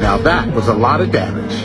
now that was a lot of damage.